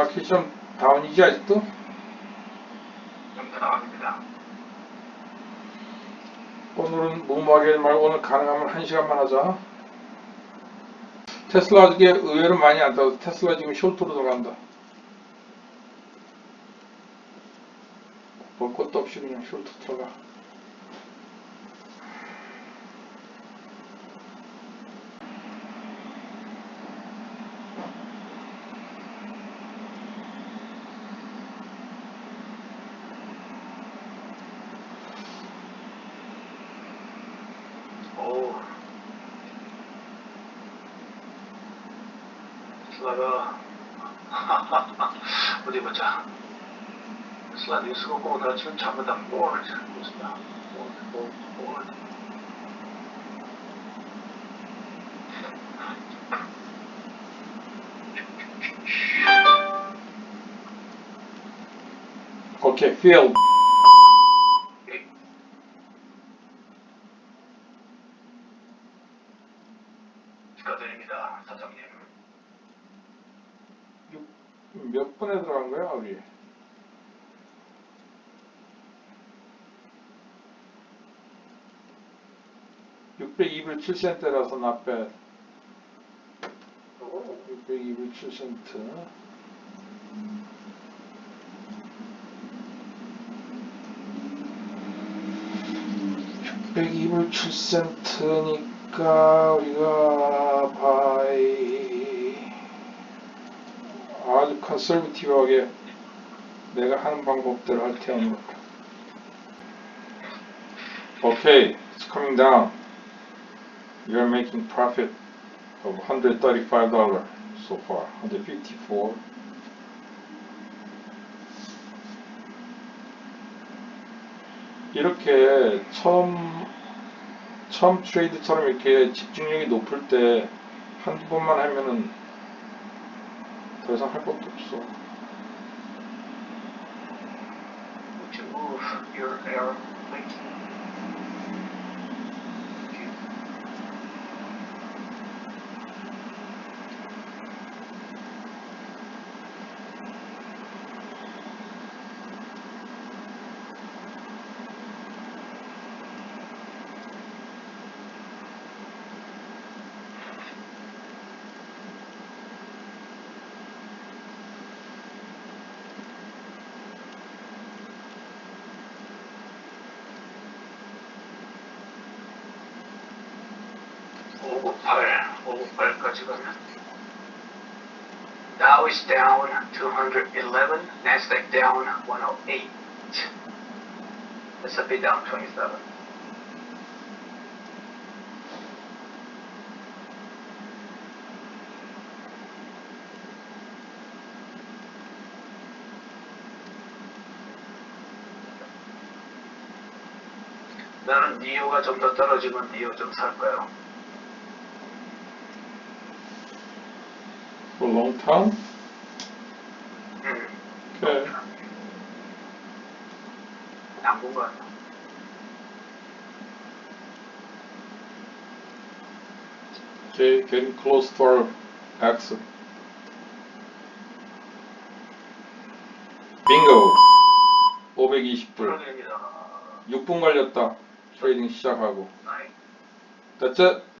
마켓 좀 다운이지 아직도? 좀 나갑니다. 오늘은 무모하게 말고 오늘 가능하면 한 시간만 하자. 테슬라 이게 의외로 많이 안 타서 테슬라 지금 숄트로 들어간다. 볼 것도 없이 그냥 숄트 들어가. 오. 슬라가 어디 보자. 슬라 뉴스가 오늘 아침에 전부 다 보드 뉴스다. 보드, 보드, 보드. 오케이, field. 축하드립니다, 사장님. 몇 분에 들어간 거야, 우리? (602불 7센트라서 not bad) 오. 602불 7센트 602불 7센트니까 우리가 바이 컨설비티브하게 내가 하는 방법대로 할 테니 Okay, it's coming down. You're making profit of $135 so far, 154. 이렇게 처음 처음 트레이드처럼 이렇게 집중력이 높을 때 한두 번만 하면은 더 이상 할 것도 없어. Would you move your arrow, please? 오구팔, 오구팔까지 가면 Dow is down 211, Nasdaq down 108, S&P down 27. 나는 니오가 좀 더 떨어지면 니오 좀 살 거예요. For a long time? 음. Okay. 당분간 Okay, getting close to our exit. 빙고! 520불. 풀어냅니다. 6분 걸렸다. 트레이딩 시작하고. That's it.